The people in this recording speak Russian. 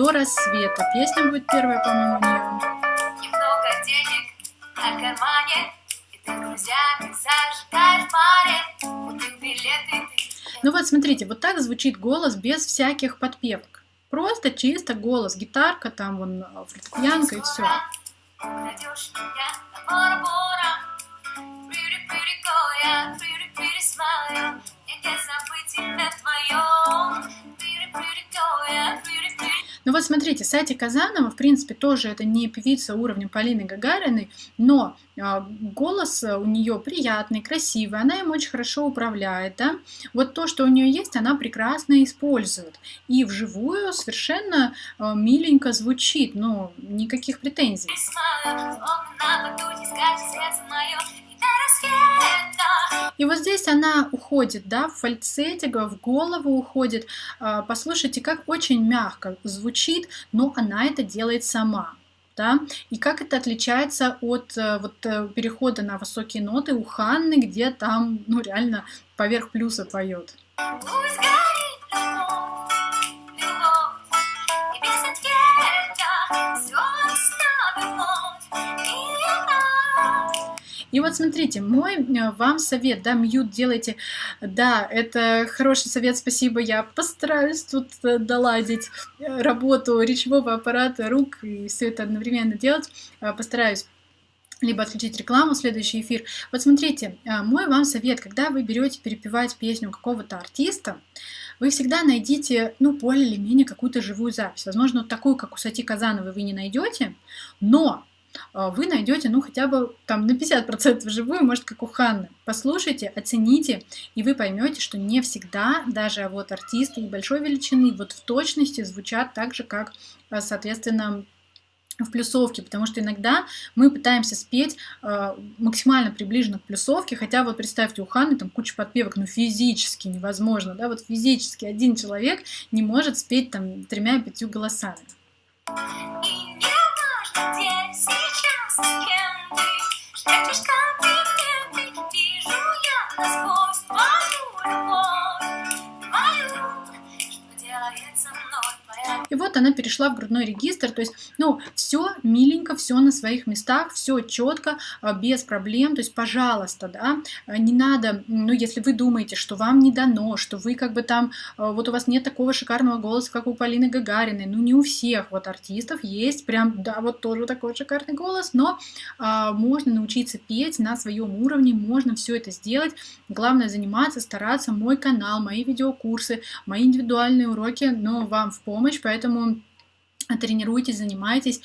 до рассвета. Песня будет первая, по-моему, у нее. Немного денег на кармане, и ты друзьями зажигаешь купил билеты ты. Ну вот смотрите, вот так звучит голос без всяких подпевок. Просто чисто голос, гитарка, там вон фортепианка и все. Меня Ну вот смотрите, Сати Казанова, в принципе, тоже это не певица уровня Полины Гагариной, но а, голос у нее приятный, красивый, она им очень хорошо управляет, да. Вот то, что у нее есть, она прекрасно использует. И вживую совершенно а, миленько звучит, ну, никаких претензий. И вот здесь она уходит, да, в фальцете, в голову уходит. А, Послушайте, как очень мягко звучит, но она это делает сама. Да? И как это отличается от э, вот, э, перехода на высокие ноты у Ханны, где там ну, реально поверх плюса поет. Пусть И вот смотрите, мой э, вам совет, да, мьют делайте, да, это хороший совет, спасибо, я постараюсь тут э, доладить э, работу речевого аппарата, рук и все это одновременно делать, постараюсь либо отключить рекламу, следующий эфир. Вот смотрите, мой вам совет, когда вы берете перепевать песню какого-то артиста, вы всегда найдите, ну, более или менее какую-то живую запись. Возможно, вот такую, как у Сати Казановой, вы не найдете, но вы найдете, ну, хотя бы там на 50% живую, может, как у Ханны. Послушайте, оцените, и вы поймете, что не всегда даже вот артисты большой величины вот в точности звучат так же, как, э, соответственно, в плюсовке, потому что иногда мы пытаемся спеть э, максимально приближенно к плюсовке, хотя вот представьте, у Ханы там куча подпевок, ну физически невозможно, да, вот физически один человек не может спеть там тремя-пятью голосами. Я насквозь твою любовь Твою, что делает со мной И вот она перешла в грудной регистр, то есть, ну, все миленько, все на своих местах, все четко, без проблем, то есть, пожалуйста, да, а, не надо, ну, если вы думаете, что вам не дано, что вы как бы там, а, вот у вас нет такого шикарного голоса, как у Полины Гагариной, ну, не у всех вот артистов есть прям, да, вот тоже такой шикарный голос, но а, можно научиться петь на своем уровне, можно все это сделать, главное заниматься, стараться, мой канал, мои видеокурсы, мои индивидуальные уроки, но вам в помощь, поэтому тренируйтесь, занимайтесь.